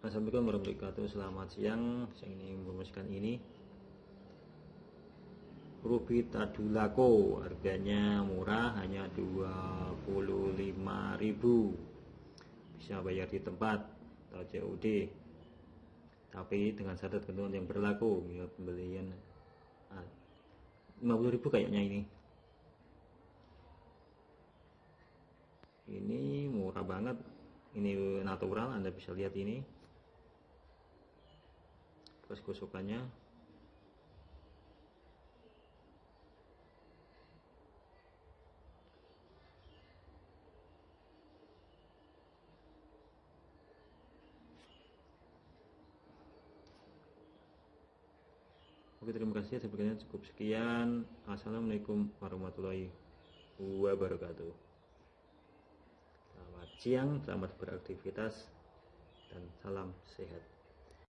Assalamualaikum warahmatullahi wabarakatuh. Selamat siang. Saya ingin merumuskan ini. Ruby Tadulako Harganya murah Hanya 25.000 Bisa bayar di tempat Atau COD Tapi dengan syarat ketentuan yang berlaku ya, Pembelian 50.000 kayaknya ini. Ini murah banget. Ini natural anda bisa lihat ini bekas gosokannya Oke terima kasih. Sebenarnya cukup sekian. Assalamualaikum warahmatullahi wabarakatuh. Selamat siang, selamat beraktivitas dan salam sehat